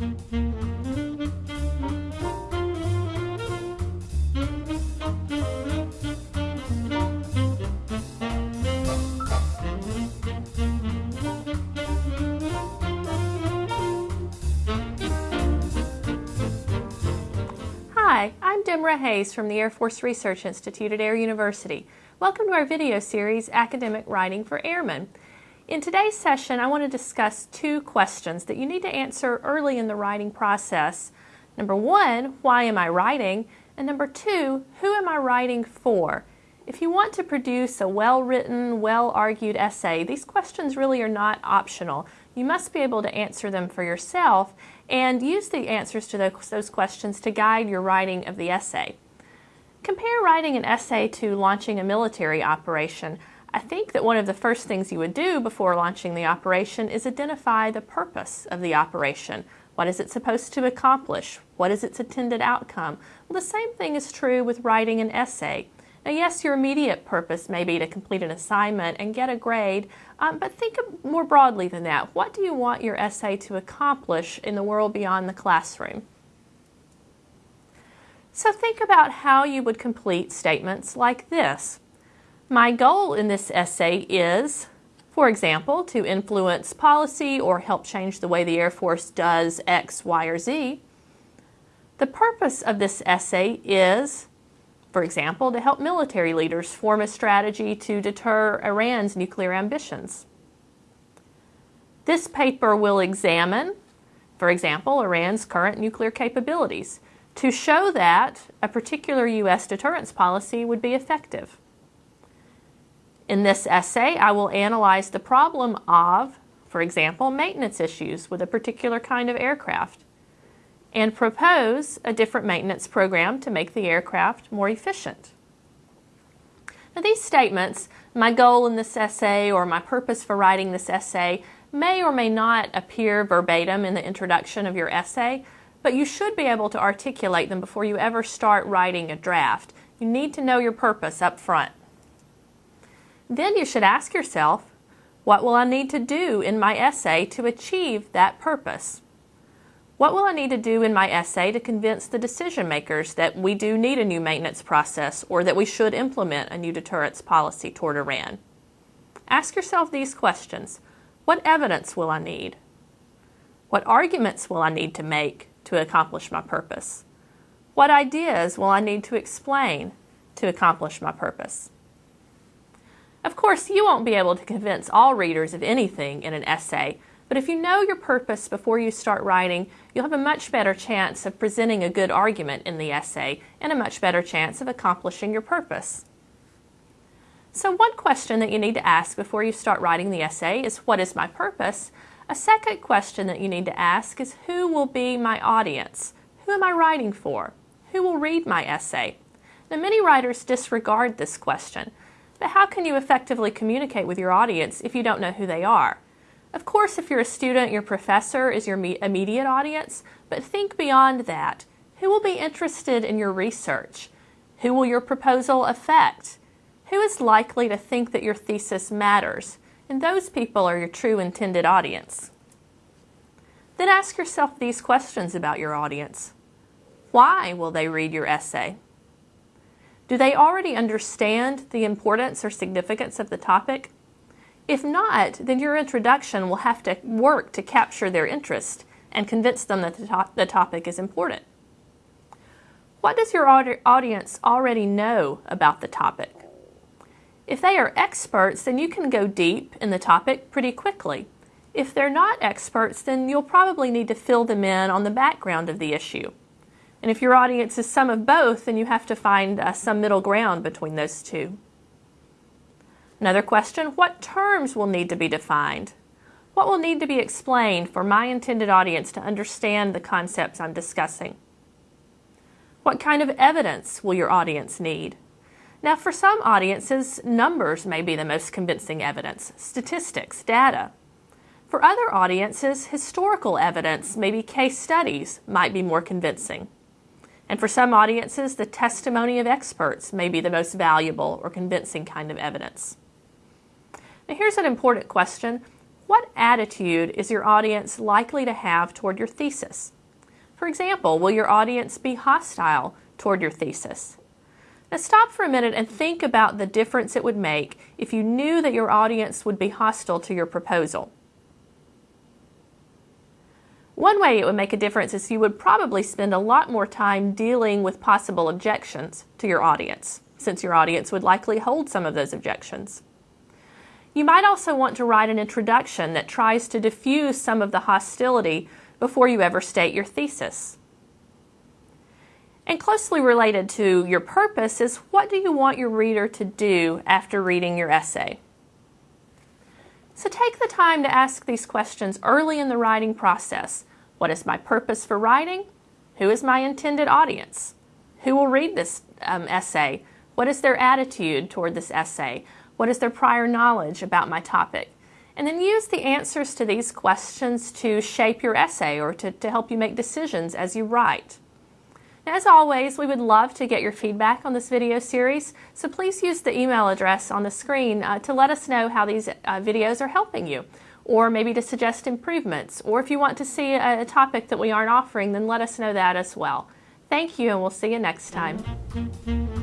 Hi, I'm Demra Hayes from the Air Force Research Institute at Air University. Welcome to our video series, Academic Writing for Airmen. In today's session, I want to discuss two questions that you need to answer early in the writing process. Number one, why am I writing? And number two, who am I writing for? If you want to produce a well-written, well-argued essay, these questions really are not optional. You must be able to answer them for yourself and use the answers to those, questions to guide your writing of the essay. Compare writing an essay to launching a military operation. I think that one of the first things you would do before launching the operation is identify the purpose of the operation. What is it supposed to accomplish? What is its intended outcome? Well, the same thing is true with writing an essay. Now, yes, your immediate purpose may be to complete an assignment and get a grade, um, but think more broadly than that. What do you want your essay to accomplish in the world beyond the classroom? So think about how you would complete statements like this. My goal in this essay is, for example, to influence policy or help change the way the Air Force does X, Y, or Z. The purpose of this essay is for example, to help military leaders form a strategy to deter Iran's nuclear ambitions. This paper will examine, for example, Iran's current nuclear capabilities to show that a particular U.S. deterrence policy would be effective. In this essay, I will analyze the problem of, for example, maintenance issues with a particular kind of aircraft and propose a different maintenance program to make the aircraft more efficient. Now these statements, my goal in this essay or my purpose for writing this essay, may or may not appear verbatim in the introduction of your essay, but you should be able to articulate them before you ever start writing a draft. You need to know your purpose up front. Then you should ask yourself, what will I need to do in my essay to achieve that purpose? What will I need to do in my essay to convince the decision makers that we do need a new maintenance process or that we should implement a new deterrence policy toward Iran? Ask yourself these questions. What evidence will I need? What arguments will I need to make to accomplish my purpose? What ideas will I need to explain to accomplish my purpose? Of course, you won't be able to convince all readers of anything in an essay, but if you know your purpose before you start writing, you'll have a much better chance of presenting a good argument in the essay and a much better chance of accomplishing your purpose. So one question that you need to ask before you start writing the essay is, what is my purpose? A second question that you need to ask is, who will be my audience? Who am I writing for? Who will read my essay? Now many writers disregard this question, but how can you effectively communicate with your audience if you don't know who they are? Of course, if you're a student, your professor is your immediate audience, but think beyond that. Who will be interested in your research? Who will your proposal affect? Who is likely to think that your thesis matters? And those people are your true intended audience. Then ask yourself these questions about your audience. Why will they read your essay? Do they already understand the importance or significance of the topic? If not, then your introduction will have to work to capture their interest and convince them that the, to the topic is important. What does your audience already know about the topic? If they are experts, then you can go deep in the topic pretty quickly. If they're not experts, then you'll probably need to fill them in on the background of the issue. And if your audience is some of both, then you have to find uh, some middle ground between those two. Another question, what terms will need to be defined? What will need to be explained for my intended audience to understand the concepts I'm discussing? What kind of evidence will your audience need? Now, for some audiences, numbers may be the most convincing evidence, statistics, data. For other audiences, historical evidence, maybe case studies, might be more convincing. And for some audiences, the testimony of experts may be the most valuable or convincing kind of evidence. Now here's an important question. what attitude is your audience likely to have toward your thesis? For example, will your audience be hostile toward your thesis? Now stop for a minute and think about the difference it would make if you knew that your audience would be hostile to your proposal. One way it would make a difference is you would probably spend a lot more time dealing with possible objections to your audience, since your audience would likely hold some of those objections. You might also want to write an introduction that tries to diffuse some of the hostility before you ever state your thesis. And closely related to your purpose is what do you want your reader to do after reading your essay? So take the time to ask these questions early in the writing process. What is my purpose for writing? Who is my intended audience? Who will read this um, essay? What is their attitude toward this essay? What is their prior knowledge about my topic? And then use the answers to these questions to shape your essay or to, to help you make decisions as you write. As always, we would love to get your feedback on this video series, so please use the email address on the screen uh, to let us know how these uh, videos are helping you, or maybe to suggest improvements, or if you want to see a, topic that we aren't offering, then let us know that as well. Thank you, and we'll see you next time.